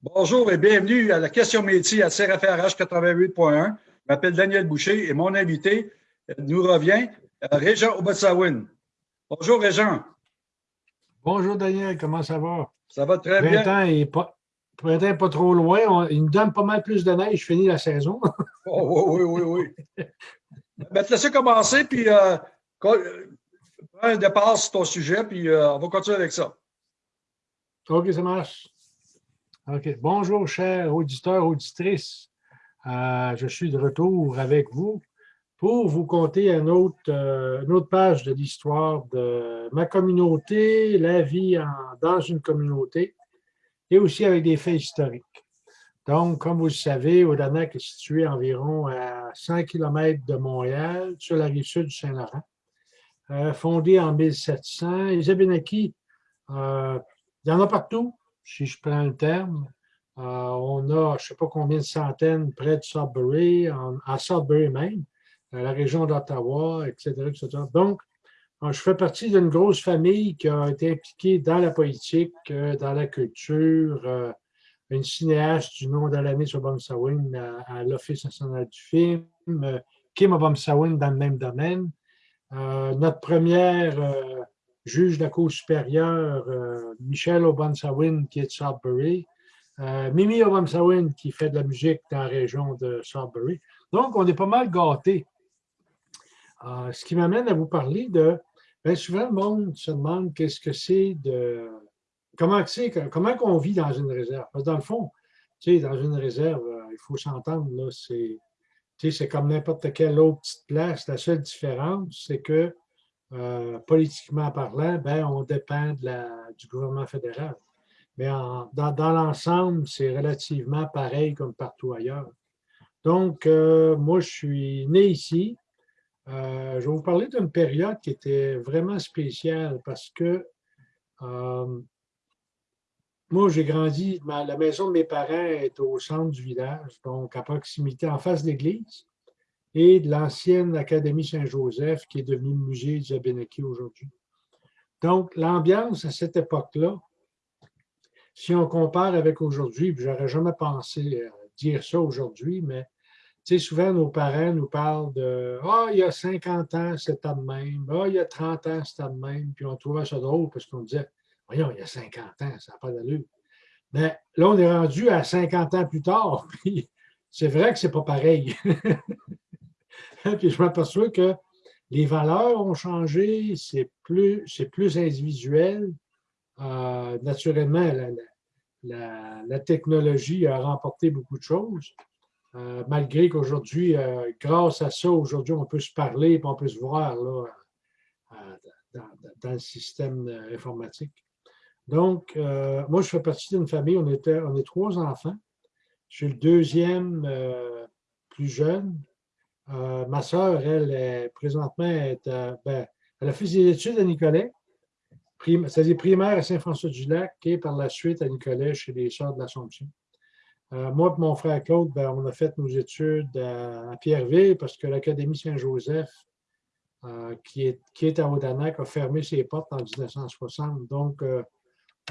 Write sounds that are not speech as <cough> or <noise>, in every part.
Bonjour et bienvenue à la question métier à CRFRH 88.1. Je m'appelle Daniel Boucher et mon invité nous revient, euh, Régent Obatsawin. Bonjour Régent. Bonjour Daniel, comment ça va? Ça va très bien. Printemps est pas, printemps pas trop loin. il nous donne pas mal plus de neige. Je finis la saison. <laughs> oh, oui, oui, oui, oui. ben, te laisser commencer, puis euh, prends un départ sur ton sujet, puis euh, on va continuer avec ça. OK, ça marche. OK. Bonjour, chers auditeurs, auditrices. Euh, je suis de retour avec vous pour vous conter une autre, euh, une autre page de l'histoire de ma communauté, la vie dans une communauté, et aussi avec des faits historiques. Donc, comme vous le savez, Odanak est situé environ à 100 km de Montréal, sur la rive sud du Saint-Laurent. Euh, fondé en 1700. Les Abénakis, il y en a partout, si je prends le terme. Euh, on a, je ne sais pas combien de centaines près de Sudbury, à Sudbury même, à la région d'Ottawa, etc., Donc, euh, je fais partie d'une grosse famille qui a été impliquée dans la politique, euh, dans la culture, une cinéaste du nom d'Alanis Obamsawin à, à l'Office national du film, Kim Obamsawin dans le même domaine. notre première juge de la Cour supérieure, euh, Michel Obansawin, qui est de Sudbury, euh, Mimi Obamsawin, qui fait de la musique dans la région de Sudbury. Donc, on est pas mal gâtés. Euh, ce qui m'amène à vous parler de... Bien souvent, le monde se demande qu'est-ce que c'est de... Comment c'est, comment on vit dans une réserve? Parce que dans le fond, tu sais, dans une réserve, il faut s'entendre, là, c'est... C'est comme n'importe quelle autre petite place. La seule différence, c'est que euh, politiquement parlant, ben, on dépend du gouvernement fédéral. Mais dans, dans l'ensemble, c'est relativement pareil comme partout ailleurs. Donc, euh, moi, je suis né ici. Euh, je vais vous parler d'une période qui était vraiment spéciale parce que moi, j'ai grandi, la maison de mes parents est au centre du village, donc à proximité, en face de l'église et de l'ancienne Académie Saint-Joseph qui est devenue le musée du Abénaki aujourd'hui. Donc, l'ambiance à cette époque-là, si on compare avec aujourd'hui, je n'aurais jamais pensé euh, dire ça aujourd'hui, mais souvent nos parents nous parlent de Ah, il y a 50 ans, c'était de même. Ah, il y a 30 ans, c'était de même. Puis on trouvait ça drôle parce qu'on disait Voyons, il y a 50 ans, ça n'a pas d'allure. Mais là, on est rendu à 50 ans plus tard. <laughs> Puis c'est vrai que ce n'est pas pareil. <laughs> <laughs> Puis je m'aperçois que les valeurs ont changé, c'est plus, plus individuel. Euh, naturellement, la, technologie a remporté beaucoup de choses, euh, malgré qu'aujourd'hui, euh, grâce à ça, aujourd'hui, on peut se parler et on peut se voir dans, le système informatique. Donc, moi, je fais partie d'une famille, on, était, on est trois enfants. Je suis le deuxième plus jeune. Euh, ma soeur, elle, est, présentement, est, ben, elle a fait ses études à Nicolet, c'est-à-dire primaire à Saint-François-du-Lac et par la suite à Nicolet chez les Sœurs de l'Assomption. Euh, moi et mon frère Claude, ben, on a fait nos études à, Pierreville parce que l'Académie Saint-Joseph, euh, qui, est, qui est à Odanak, a fermé ses portes en 1960. Donc,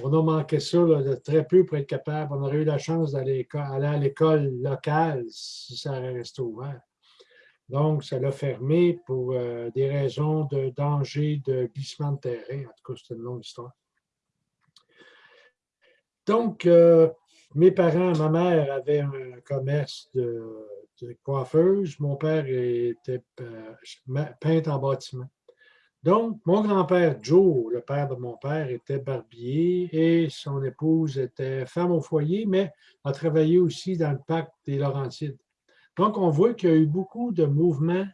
on a manqué ça de très peu pour être capable. On aurait eu la chance d'aller à l'école locale si ça avait resté ouvert. Donc, ça l'a fermé pour euh, des raisons de danger de glissement de terrain. En tout cas, c'est une longue histoire. Donc, euh, mes parents, ma mère avait un commerce de, coiffeuse. Mon père était euh, peintre en bâtiment. Donc, mon grand-père Joe, le père de mon père, était barbier et son épouse était femme au foyer, mais a travaillé aussi dans le pacte des Laurentides. Donc, on voit qu'il y a eu beaucoup de mouvements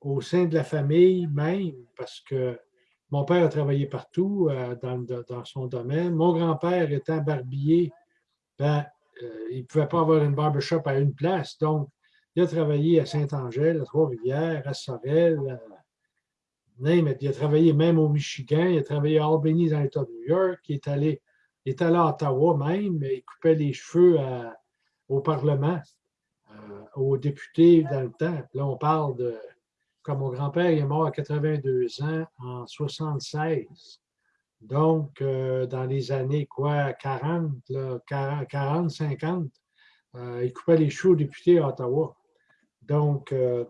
au sein de la famille même, parce que mon père a travaillé partout euh, dans, son domaine. Mon grand-père étant barbier, ben, euh, il ne pouvait pas avoir une barbershop à une place. Donc, il a travaillé à Saint-Angèle, à Trois-Rivières, à Sorel, il a travaillé même au Michigan, il a travaillé à Albany dans l'État de New York, il est allé, est allé à Ottawa même, il coupait les cheveux au Parlement. Euh, aux députés dans le temps. Là, on parle de, comme mon grand-père est mort à 82 ans en 76. Donc, euh, dans les années quoi, 40, 40, 50, il coupait les choux aux députés à Ottawa. Donc, euh,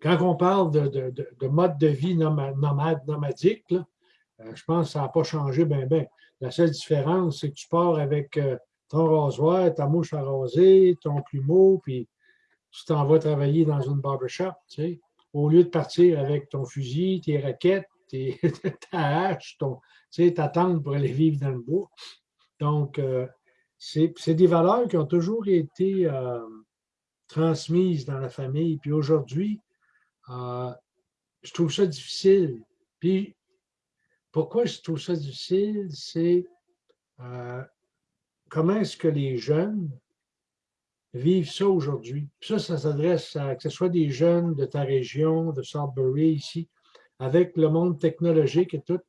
quand on parle de, mode de vie nomade, nomadique, euh, je pense que ça n'a pas changé bien, bien. La seule différence, c'est que tu pars avec ton rasoir, ta mouche à raser, ton plumeau, puis tu t'en vas travailler dans une barbershop, tu sais, au lieu de partir avec ton fusil, tes raquettes, <laughs> ta hache, ton, ta tente pour aller vivre dans le bois. Donc, euh, c'est des valeurs qui ont toujours été euh, transmises dans la famille. Puis aujourd'hui, euh, je trouve ça difficile. Puis, pourquoi je trouve ça difficile, c'est comment est-ce que les jeunes vivent ça aujourd'hui? Ça, ça s'adresse à que ce soit des jeunes de ta région, de Sudbury ici, avec le monde technologique et tout.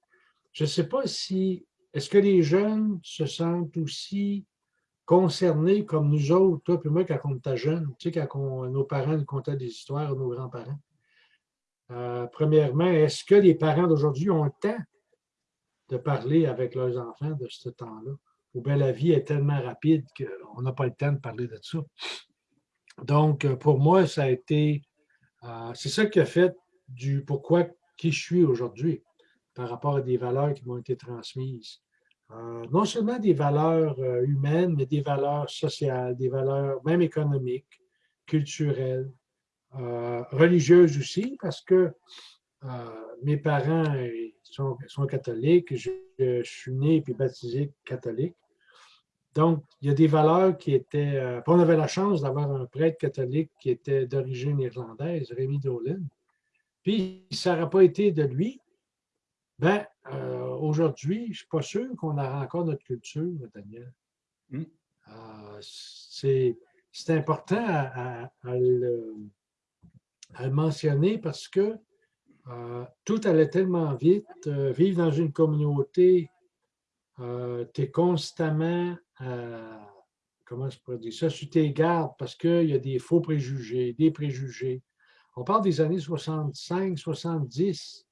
Je ne sais pas si, est-ce que les jeunes se sentent aussi concernés comme nous autres, toi et moi, quand on était jeunes, tu sais, quand nos parents nous contaient des histoires, nos grands-parents? Euh, premièrement, est-ce que les parents d'aujourd'hui ont le temps de parler avec leurs enfants de ce temps-là? Ou bien la vie est tellement rapide qu'on n'a pas le temps de parler de ça. Donc, pour moi, ça a été, euh, c'est ça qui a fait du pourquoi qui je suis aujourd'hui par rapport à des valeurs qui m'ont été transmises. Euh, non seulement des valeurs euh, humaines, mais des valeurs sociales, des valeurs même économiques, culturelles, euh, religieuses aussi, parce que mes parents sont, catholiques, je, je, suis né et baptisé catholique. Donc, il y a des valeurs qui étaient... on avait la chance d'avoir un prêtre catholique qui était d'origine irlandaise, Rémi Dolan, puis, ça n'aurait pas été de lui, ben, euh, aujourd'hui, je ne suis pas sûr qu'on aura encore notre culture, Daniel. Hmm. Euh, c'est important à, le, mentionner parce que euh, tout allait tellement vite. vivre dans une communauté, tu es constamment, comment je pourrais dire ça, sur tes gardes parce qu'il y a des faux préjugés, des préjugés. On parle des années 65, 70.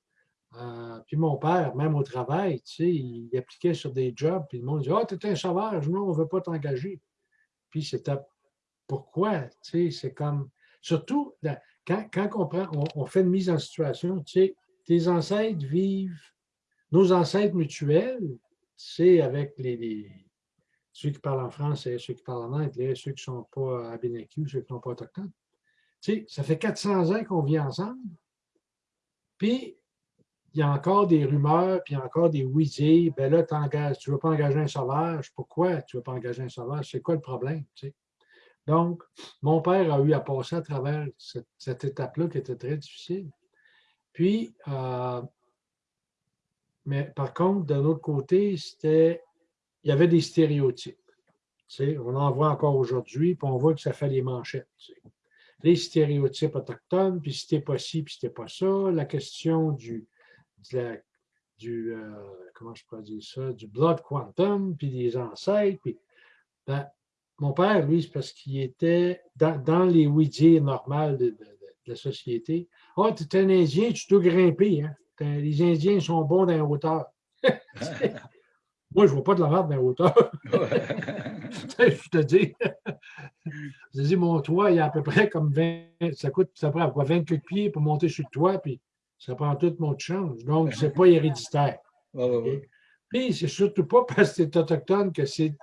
Euh, puis mon père, même au travail, tu sais, il appliquait sur des jobs, puis le monde disait Ah, oh, tu es un sauvage, non, on ne veut pas t'engager. Puis c'était pourquoi, tu sais, c'est comme. Surtout, quand, quand on, on, fait une mise en situation, tu sais, tes ancêtres vivent, nos ancêtres mutuels, c'est avec les, ceux qui parlent en français, ceux qui parlent en anglais, ceux qui ne sont pas à ceux qui ne sont pas autochtones sais, ça fait 400 ans qu'on vit ensemble. Puis, il y a encore des rumeurs, puis encore des oui Ben là, tu ne veux pas engager un sauvage. Pourquoi tu ne veux pas engager un sauvage? C'est quoi le problème? Donc, mon père a eu à passer à travers cette, étape-là qui était très difficile. Puis, euh, mais par contre, d'un autre côté, c'était, il y avait des stéréotypes. on en voit encore aujourd'hui, puis on voit que ça fait les manchettes les stéréotypes autochtones, puis c'était pas ci, puis c'était pas ça, la question du, du euh, comment je pourrais ça, du blood quantum, puis des ancêtres, puis ben, mon père, lui, c'est parce qu'il était dans, les oui normales de, la société. Ah, oh, tu es un Indien, tu dois grimper. Hein? Les Indiens sont bons dans la hauteur. <laughs> Moi, je ne vois pas de la merde dans la hauteur. <laughs> je te dis. je te dis, mon toit, il y a à peu près comme 20, ça coûte ça prend quoi, 20 de pieds pour monter sur le toit, puis ça prend tout mon change. Donc, ce n'est pas héréditaire. <laughs> Puis, c'est surtout pas parce que c'est autochtone que c'est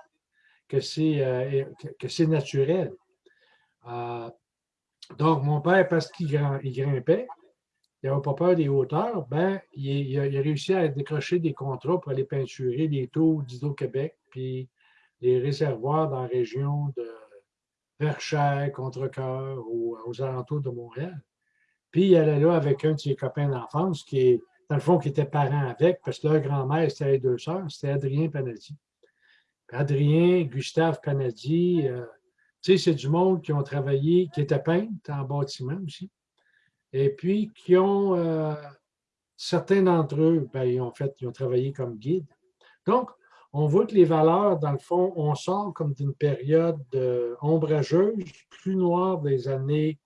que c'est euh, que, naturel. Euh, donc, mon père, parce qu'il grimpait, il n'avait pas peur des hauteurs, ben, il, a, réussi à décrocher des contrats pour aller peinturer les taux d'Hydro-Québec, puis les réservoirs dans la région de Verchères, Contrecoeur aux alentours de Montréal. Puis il allait là avec un de ses copains d'enfance qui est, dans le fond, qui était parent avec, parce que leur grand-mère, c'était les deux sœurs, c'était Adrien Panadi. Adrien, Gustave Panadi, euh, tu sais, c'est du monde qui ont travaillé, qui était peintre en bâtiment aussi et puis qui ont, euh, certains d'entre eux, ben, ils, ont fait, ils ont travaillé comme guide. Donc, on voit que les valeurs, dans le fond, on sort comme d'une période ombrageuse, plus noire des années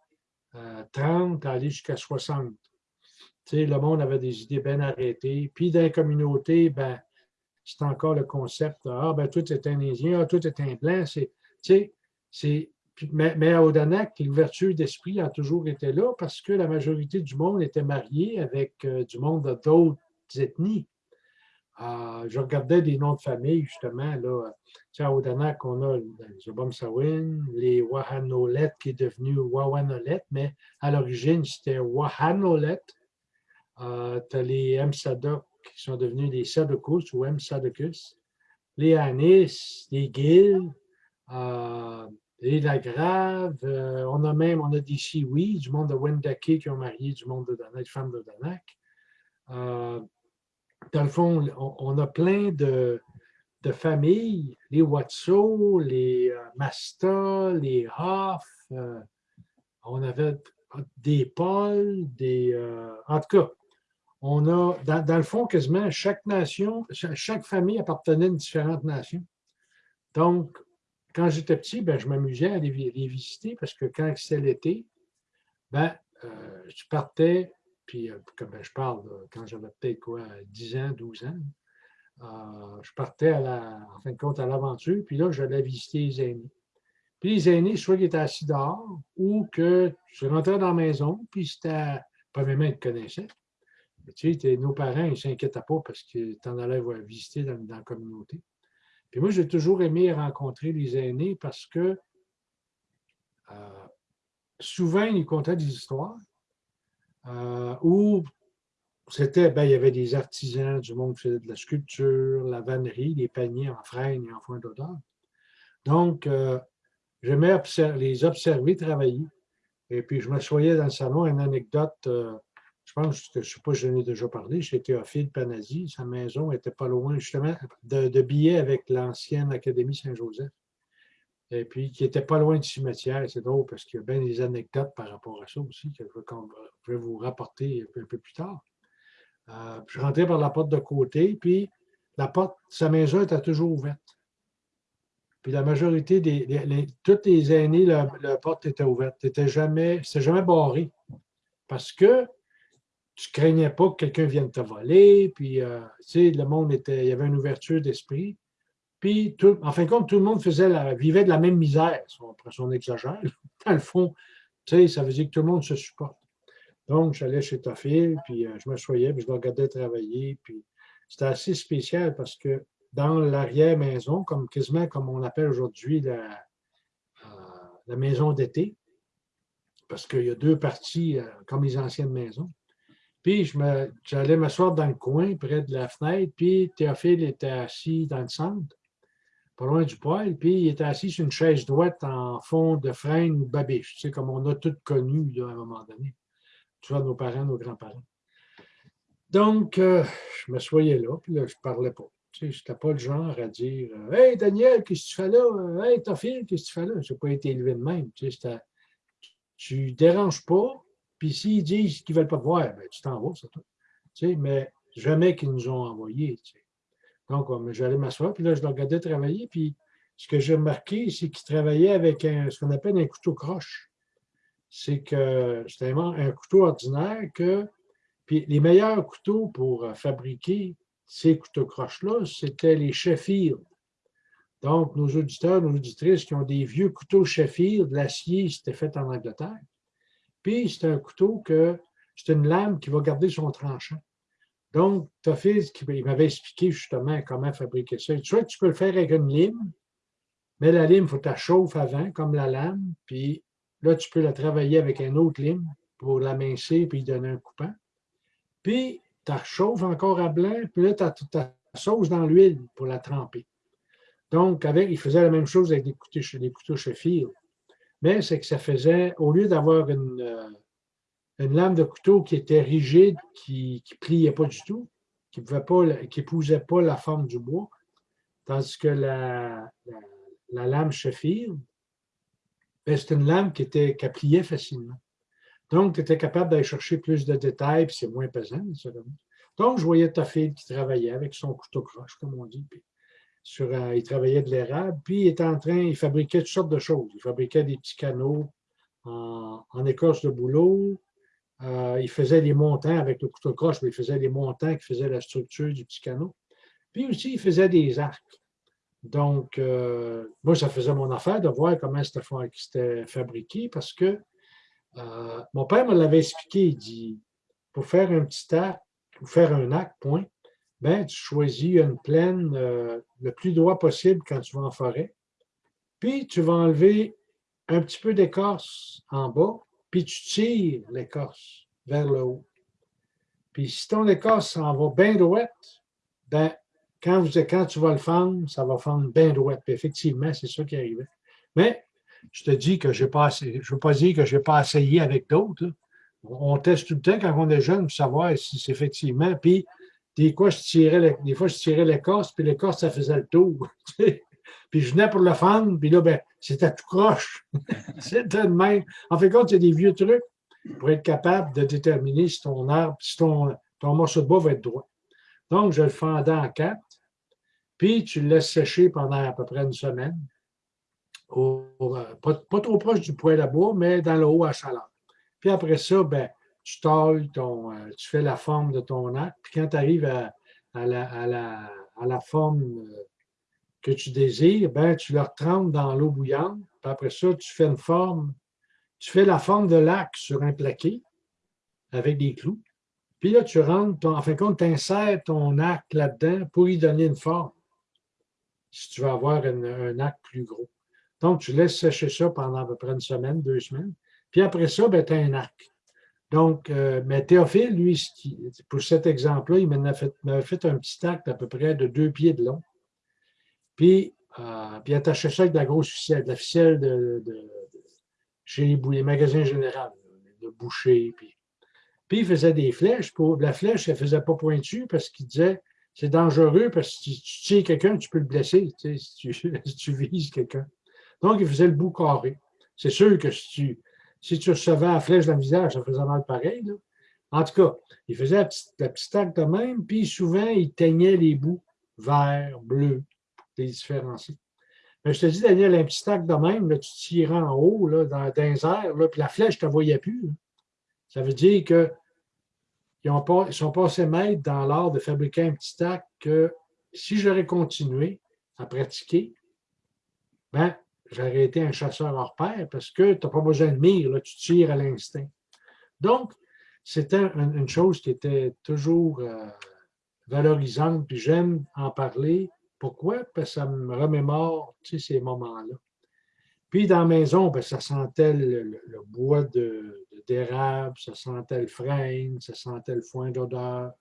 30 euh, à aller jusqu'à 60. le monde avait des idées bien arrêtées. Puis dans la communauté, ben, c'est encore le concept Ah, ben, tout est un Indien, ah, tout est un blanc. Mais, à Odanak, l'ouverture d'esprit a toujours été là parce que la majorité du monde était mariée avec euh, du monde d'autres ethnies. Euh, je regardais des noms de famille, justement. Là, à Odanak, on a les Obamsawin, les Wahanolet, qui est devenu Wawanolet, mais à l'origine, c'était Wahanolet. Euh, tu as les Msadok qui sont devenus les Sadokus ou Msadocus, les Anis, les Gil, euh, les Lagrave. Euh, on a même on a des Siwi, du monde de Wendake qui ont marié du monde de Danak, femmes de Danak. Euh, dans le fond, on, a plein de, de, familles, les Watso, les Masta, les Hoff. on avait des Paul, des. en tout cas, on a, dans, le fond, quasiment chaque nation, chaque famille appartenait à une différente nation. Donc, quand j'étais petit, ben, je m'amusais à les, visiter parce que quand c'était l'été, ben, euh, je partais, puis euh, comme ben, je parle quand j'avais peut-être quoi, 10 ans, 12 ans, euh, je partais à la, en fin de compte à l'aventure, puis là, j'allais visiter les aînés. Puis les aînés, soit qu'ils étaient assis dehors ou que je rentrais dans la maison, puis c'était, premièrement, ils te connaissaient. Tu sais, nos parents, ils ne s'inquiètent pas parce que tu en allais visiter dans, la communauté. Puis moi, j'ai toujours aimé rencontrer les aînés parce que euh, souvent, ils contaient des histoires euh, où c'était, ben, il y avait des artisans, du monde qui faisait de la sculpture, la vannerie, des paniers en freine et en foin d'odeur. Donc, euh, j'aimais les observer travailler. Et puis, je m'assoyais dans le salon, une anecdote je pense que, je ne sais pas si j'en ai déjà parlé, chez Théophile Panasi, sa maison était pas loin justement de, billets avec l'ancienne Académie Saint-Joseph. Et puis, qui n'était pas loin du cimetière. C'est drôle parce qu'il y a bien des anecdotes par rapport à ça aussi que je vais vous rapporter un peu, plus tard. Euh, je rentrais par la porte de côté, puis la porte, sa maison était toujours ouverte. Puis la majorité des, toutes les années, la, porte était ouverte. C'était jamais, jamais barré. Parce que tu craignais pas que quelqu'un vienne te voler, puis euh, tu sais, le monde était, il y avait une ouverture d'esprit. Puis, tout, en fin de compte, tout le monde faisait vivait de la même misère. Après, on exagère. <laughs> Dans le fond, tu sais, ça veut dire que tout le monde se supporte. Donc, j'allais chez Tophil, puis euh, je m'assoyais, puis je le regardais travailler. Puis, c'était assez spécial parce que dans l'arrière-maison, comme quasiment comme on appelle aujourd'hui la, euh, la maison d'été, parce qu'il y a deux parties comme les anciennes maisons. Puis j'allais m'asseoir dans le coin, près de la fenêtre, puis Théophile était assis dans le centre, pas loin du poêle, puis il était assis sur une chaise droite en fond de freine ou babiche, tu sais, comme on a tous connu à un moment donné. Tu nos parents, nos grands-parents. Donc, euh, je m'assoyais là, puis là, je ne parlais pas. Tu sais, je n'étais pas le genre à dire Hey Daniel, qu'est-ce que tu fais là? Hey Théophile, qu'est-ce que tu fais là? Je n'ai pas été élevé de même. Tu sais, tu déranges pas, puis s'ils disent qu'ils ne veulent pas te voir, ben, tu t'en vas, c'est tout. Tu sais, mais jamais qu'ils nous ont envoyés. Donc, j'allais m'asseoir, puis là, je le regardais travailler, puis ce que j'ai remarqué, c'est qu'ils travaillaient avec ce qu'on appelle un couteau croche. C'est que c'était un couteau ordinaire que. Puis les meilleurs couteaux pour euh, fabriquer ces couteaux croches-là, c'était les Sheffield. Donc, nos auditeurs, nos auditrices qui ont des vieux couteaux Sheffield, l'acier, c'était fait en Angleterre. Puis, c'est un couteau que c'est une lame qui va garder son tranchant. Donc, Toffiz, il m'avait expliqué justement comment fabriquer ça. Soit tu peux le faire avec une lime, mais la lime, il faut que tu la chauffes avant, comme la lame. Puis là, tu peux la travailler avec un autre lime pour l'amincir puis donner un coupant. Puis, tu la chauffes encore à blanc, puis là, tu as ta sauce dans l'huile pour la tremper. Donc, avec, il faisait la même chose avec des couteaux, des couteaux c'est que ça faisait, au lieu d'avoir une, euh, lame de couteau qui était rigide, qui ne pliait pas du tout, qui n'épousait pas, pas la forme du bois, tandis que la, la, lame Sheffield, ben, c'est une lame qui, était, qui pliait facilement. Donc, tu étais capable d'aller chercher plus de détails, puis c'est moins pesant. Donc, je voyais ta fille qui travaillait avec son couteau croche, comme on dit. Euh, il travaillait de l'érable, puis il était en train, il fabriquait toutes sortes de choses. Il fabriquait des petits canaux en, écorce de bouleau, Euh, il faisait des montants avec le couteau croche, mais il faisait des montants qui faisaient la structure du petit canot. Puis aussi, il faisait des arcs. Donc, euh, moi, ça faisait mon affaire de voir comment c'était fabriqué parce que mon père me l'avait expliqué. Il dit pour faire un petit arc ou faire un arc, point, ben, tu choisis une plaine le plus droit possible quand tu vas en forêt. Puis, tu vas enlever un petit peu d'écorce en bas puis tu tires l'écorce vers le haut. Puis si ton écorce s'en va bien droite, ben, quand, tu vas le fendre, ça va fendre bien droite. Puis effectivement, c'est ça qui arrivait. Mais je te dis que je pas je ne veux pas dire que je n'ai pas essayé avec d'autres. On teste tout le temps quand on est jeune pour savoir si c'est effectivement. Puis des fois, je tirais, des fois, je tirais l'écorce, puis l'écorce, ça faisait le tour. <laughs> Puis je venais pour le fendre, puis là, ben, c'était tout croche. <laughs> c'était de même. En fait, compte, il y des vieux trucs pour être capable de déterminer si ton arbre, si ton, ton morceau de bois va être droit. Donc, je le fendais en quatre, puis tu le laisses sécher pendant à peu près une semaine. Euh, pas, trop proche du poêle à bois, mais dans le haut à chaleur. Puis après ça, ben, tu talles ton, euh, tu fais la forme de ton arc, puis quand tu arrives à, la, à, la, à la forme euh, que tu désires, ben, tu le trempes dans l'eau bouillante. Puis après ça, tu fais une forme, tu fais la forme de lac sur un plaqué avec des clous. Puis là, tu rentres, en fin de compte, tu insères ton arc là-dedans pour y donner une forme, si tu veux avoir un arc plus gros. Donc, tu laisses sécher ça pendant à peu près une semaine, deux semaines. Puis après ça, ben, tu as un arc. Donc, euh, mais Théophile, lui, pour cet exemple-là, il m'avait fait, un petit arc d'à peu près de deux pieds de long. Puis, euh, puis attacher ça avec de la grosse ficelle, de la ficelle de, chez les, magasins généraux, de boucher. Puis, puis il faisait des flèches. Pour, la flèche, elle ne faisait pas pointu parce qu'il disait c'est dangereux parce que si tu tires quelqu'un, tu peux le blesser si, tu, <laughs> si tu vises quelqu'un. Donc, il faisait le bout carré. C'est sûr que si tu, si tu recevais la flèche dans le visage, ça faisait mal pareil. En tout cas, il faisait la petite, la acte de même, puis souvent, il teignait les bouts vert, bleu, les différencier. Mais je te dis, Daniel, un petit stack de même, tu tires en haut, dans, dans les airs, là, puis la flèche, ne voyais plus. Ça veut dire qu'ils ils sont passés maîtres dans l'art de fabriquer un petit stack que si j'aurais continué à pratiquer, ben, j'aurais été un chasseur hors pair parce que tu n'as pas besoin de mire, là, tu tires à l'instinct. Donc, c'était une chose qui était toujours euh, valorisante, puis j'aime en parler pourquoi? Parce que ça me remémore ces moments-là. Puis dans la maison, ben, ça sentait le, bois d'érable, ça sentait le frêne, ça sentait le foin d'odeur.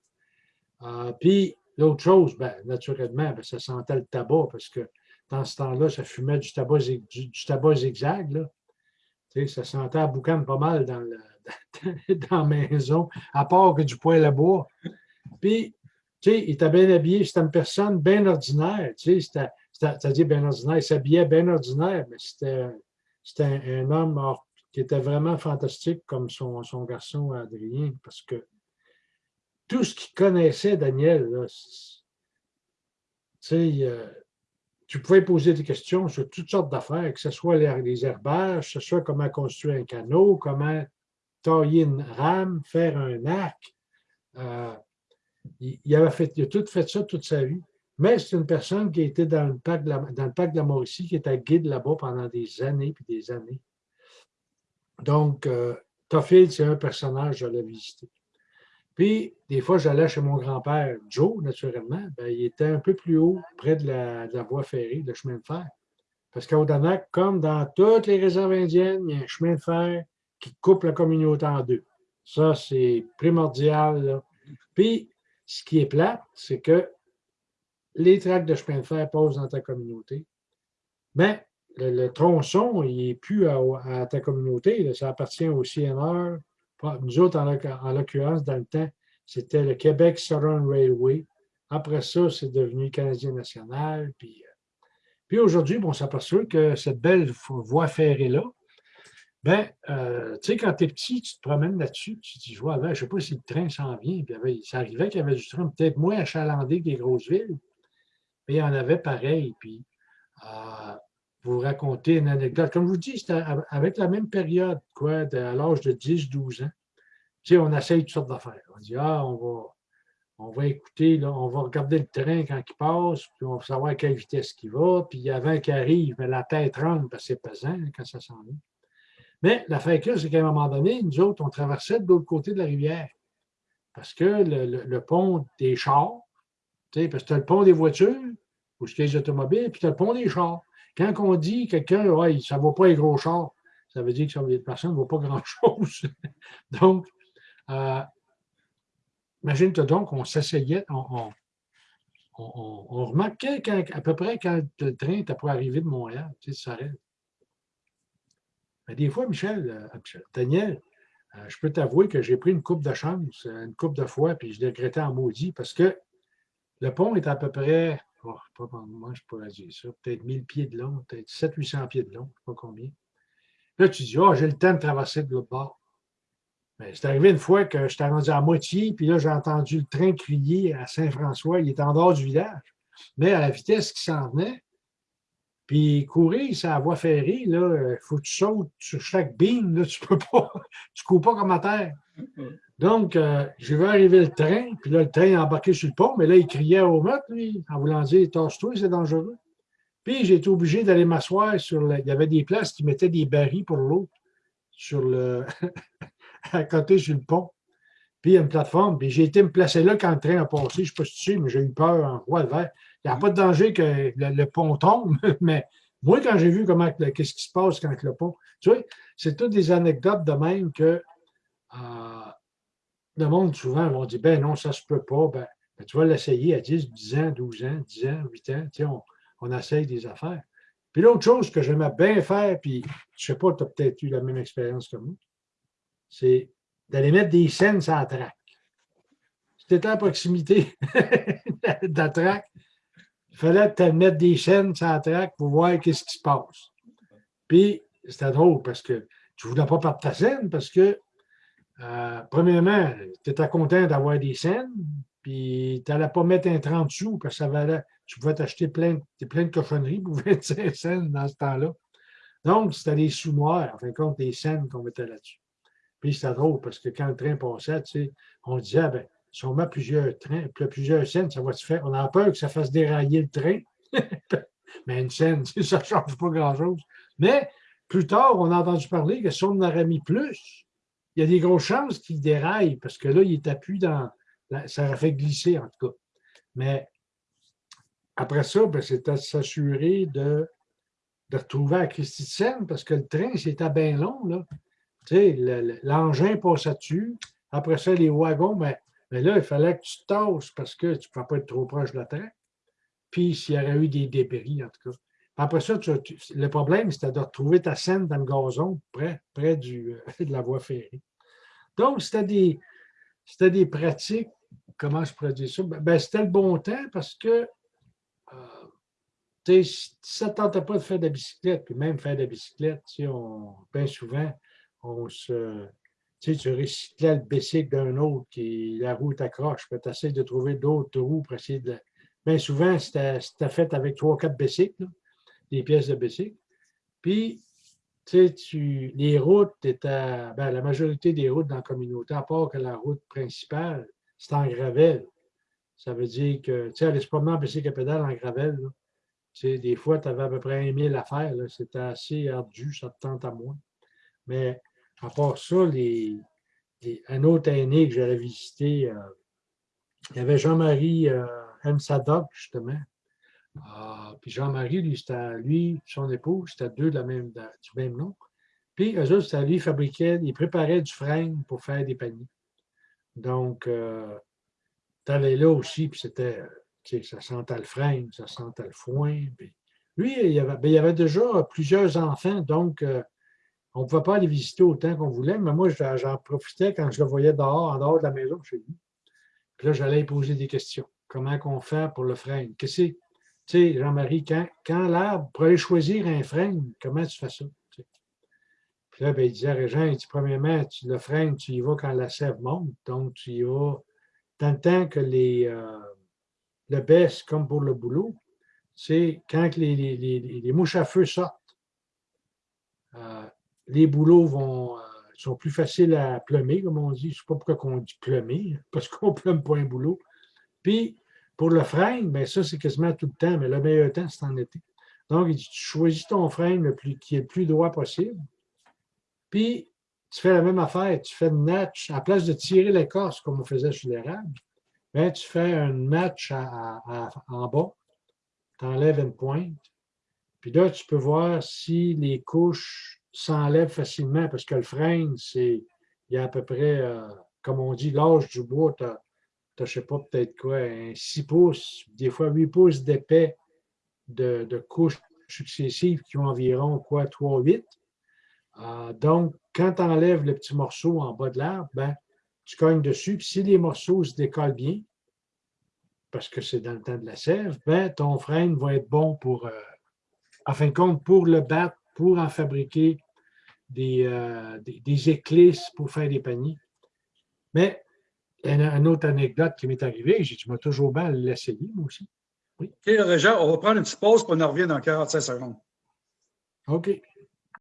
Euh, puis l'autre chose, ben, naturellement, ben, ça sentait le tabac parce que dans ce temps-là, ça fumait du tabac, zigzag. Là. ça sentait à boucan pas mal <laughs> dans, la maison, à part que du poêle à bois. Puis tu sais, il était bien habillé, c'était une personne bien ordinaire, tu sais, c'est-à-dire bien ordinaire, il s'habillait bien ordinaire, mais c'était un, homme qui était vraiment fantastique comme son, son garçon Adrien, parce que tout ce qu'il connaissait, Daniel, tu sais, euh, tu pouvais poser des questions sur toutes sortes d'affaires, que ce soit les, herbages, que ce soit comment construire un canot, comment tailler une rame, faire un arc. Euh, il, fait, a tout fait ça toute sa vie. Mais c'est une personne qui était dans le parc de la, dans le parc de la Mauricie, qui était guide là-bas pendant des années puis des années. Donc, euh, c'est un personnage, je l'ai visité. Puis, des fois, j'allais chez mon grand-père, Joe, naturellement. Ben, il était un peu plus haut, près de la, voie ferrée, le chemin de fer. Parce qu'à Odanak, comme dans toutes les réserves indiennes, il y a un chemin de fer qui coupe la communauté en deux. Ça, c'est primordial. Puis, ce qui est plat, c'est que les tracts de chemin de fer passent dans ta communauté. Mais le, tronçon, il n'est plus à, ta communauté. ça appartient au CNR. Nous autres, en, l'occurrence, dans le temps, c'était le Québec Southern Railway. Après ça, c'est devenu Canadien national. Puis, euh, puis aujourd'hui, on s'aperçoit que cette belle voie ferrée-là, ben, euh, tu sais, quand tu es petit, tu te promènes là-dessus, tu te dis, je vois, je ne sais pas si le train s'en vient. Puis, ça arrivait qu'il y avait du train peut-être moins achalandé que les grosses villes, mais il y en avait pareil. Puis, euh, vous racontez une anecdote. Comme je vous dis, c'était avec la même période, quoi, à l'âge de 10-12 ans. tu sais, on essaye toutes sortes d'affaires. On dit, ah, on va, on va écouter, là, on va regarder le train quand il passe, puis on va savoir à quelle vitesse il va, puis avant qu'il arrive, mais la tête rentre parce que c'est pesant quand ça s'en vient. Mais la que c'est qu'à un moment donné, nous autres, on traversait de l'autre côté de la rivière. Parce que le, pont des chars, parce que tu as le pont des voitures, ou les automobiles, puis tu as le pont des chars. Quand on dit quelqu'un, ouais, ça ne vaut pas les gros chars, ça veut dire que ça veut personne ne vaut pas grand-chose. <laughs> donc, euh, imagine-toi donc, on s'essayait, on, remarquait à peu près quand le train était pour arriver de Montréal, tu sais, ça arrête. Mais des fois, Michel, euh, Daniel, euh, je peux t'avouer que j'ai pris une coupe de chance, une coupe de fois, puis je regrettais en maudit parce que le pont est à peu près, oh, pas, moi je pourrais dire ça, peut-être 1000 pieds de long, peut-être 700-800 pieds de long, je ne sais pas combien. Là, tu dis, oh, j'ai le temps de traverser de l'autre bord. Mais c'est arrivé une fois que j'étais rendu à moitié, puis là, j'ai entendu le train crier à Saint-François. Il était en dehors du village. Mais à la vitesse qui s'en venait, puis courir, c'est la voie ferrée, il faut que tu sautes sur chaque beam, là, tu peux pas, <laughs> tu cours pas comme à terre. Donc, euh, je vais arriver le train, puis là, le train est embarqué sur le pont, mais là, il criait au meurtre, lui, en voulant dire Tasse-toi, c'est dangereux. Puis j'ai été obligé d'aller m'asseoir sur le. Il y avait des places qui mettaient des barils pour l'eau sur le <laughs> à côté sur le pont. Puis il y a une plateforme. Puis j'ai été me placer là quand le train a passé. Je ne sais pas si tu sais, mais j'ai eu peur en roi vert. Il n'y a pas de danger que le, pont tombe, <laughs> mais moi, quand j'ai vu comment qu'est-ce qui se passe quand le pont. Tu vois, c'est toutes des anecdotes de même que euh, le monde souvent vont dire Ben non, ça se peut pas. Ben, ben, tu vas l'essayer à 10, 10 ans, 12 ans, 10 ans, 8 ans. Tu on, essaye des affaires. Puis l'autre chose que j'aimais bien faire, puis je sais pas, tu as peut-être eu la même expérience que moi, c'est d'aller mettre des scènes sur la traque. Si tu étais à proximité <laughs> de la traque, il fallait te mettre des scènes sur la traque pour voir qu'est-ce qui se passe. Puis, c'était drôle parce que tu ne voulais pas perdre ta scène parce que, euh, premièrement, tu étais content d'avoir des scènes, puis tu n'allais pas mettre un 30 sous parce que ça valait, tu pouvais t'acheter plein, de cochonneries pour <laughs> 25 cents dans ce temps-là. Donc, c'était des sous-noirs, en fin de compte, des scènes qu'on mettait là-dessus. Puis c'était drôle parce que quand le train passait, tu sais, on disait, ah, ben, si on met plusieurs trains, plusieurs scènes, ça va se faire. On a peur que ça fasse dérailler le train. <laughs> Mais une scène, <laughs> ça ne change pas grand-chose. Mais plus tard, on a entendu parler que si on en aurait mis plus, il y a des grosses chances qu'il déraille parce que là, il est appuyé dans. Ça aurait fait glisser, en tout cas. Mais après ça, ben, c'était s'assurer de, de retrouver à Seine parce que le train, c'était bien long. Là. Tu sais, l'engin passait dessus. Après ça, les wagons, mais, ben, mais, là, il fallait que tu te tasses parce que tu ne peux pas être trop proche de la train. Puis s'il y aurait eu des débris, en tout cas. Après ça, le problème, c'était de retrouver ta scène dans le gazon, près, près du, <laughs> de la voie ferrée. Donc, c'était des, des pratiques, comment je pourrais dire ça? Ben, ben c'était le bon temps parce que euh, si ça ne tentait pas de faire de la bicyclette, puis même faire de la bicyclette, on, bien souvent, on se. Tu recyclais le bicycle d'un autre, qui la roue t'accroche, puis tu essaies de trouver d'autres roues pour essayer de. Bien souvent, c'était fait avec trois, quatre bicycles, pièces de bicycle. Puis, tu sais, les routes étaient. Ben, la majorité des routes dans la communauté, à part que la route principale, c'est en gravel. Ça veut dire que, tu sais, aller se promener en bicycle à pédale en gravel, tu sais, des fois, tu avais à peu près un mille à faire. C'était assez ardu, ça te tente à moins. Mais à part ça, un autre aîné que j'avais visité, euh, il y avait Jean-Marie euh, M. Sadok, justement. Ah, puis Jean-Marie, lui, c'était lui, son épouse, c'était deux de la même, du même nom. Puis eux autres, c'était lui, ils fabriquaient, ils préparaient du frein pour faire des paniers. Donc, euh, tu allais là aussi, puis c'était, ça sentait le frein, ça sentait le foin. lui, il y, avait, ben, avait déjà plusieurs enfants, donc euh, on ne pouvait pas aller visiter autant qu'on voulait, mais moi, j'en profitais quand je le voyais dehors, en dehors de la maison chez lui. Puis là, j'allais poser des questions. Comment qu'on fait pour le frein? Qu'est-ce que Tu sais, Jean-Marie, quand, quand l'arbre, pour aller choisir un frein, comment tu fais ça? Puis là, ben, il disait à Régent, il dit, premièrement, le frein, tu y vas quand la sève monte, donc tu y vas tant temps que les, euh, le baisse comme pour le boulot, c'est quand les, les, les, mouches à feu sortent, euh, les boulots vont, euh, sont plus faciles à plumer, comme on dit. Je ne sais pas pourquoi on dit plumer, parce qu'on ne <laughs> plume pas un boulot. Puis, pour le frein, bien ça, c'est quasiment tout le temps, mais le meilleur temps, c'est en été. Donc, tu choisis ton frein le plus, qui est le plus droit possible. Puis, tu fais la même affaire. Tu fais une natch, à place de tirer l'écorce comme on faisait sur l'érable, bien, tu fais un match en bas. Tu enlèves une pointe. Puis là, tu peux voir si les couches s'enlèvent facilement parce que le frein, c'est, il y a à peu près, euh, comme on dit, l'âge du bois, tu as, je ne sais pas, peut-être quoi, un 6 pouces, des fois 8 pouces d'épais de, couches successives qui ont environ quoi, 3-8. Euh, donc, quand tu enlèves le petit morceau en bas de l'arbre, ben, tu cognes dessus. Puis si les morceaux se décollent bien, parce que c'est dans le temps de la sève, ben, ton frein va être bon pour, euh, en fin de compte, pour le battre, pour en fabriquer des, euh, des, éclisses pour faire des paniers. Mais une, autre anecdote qui m'est arrivée, j'ai dit, moi toujours bien l'essayer, moi aussi. Oui. OK, Régent, on va prendre une petite pause pour on en revient dans 45 secondes. OK.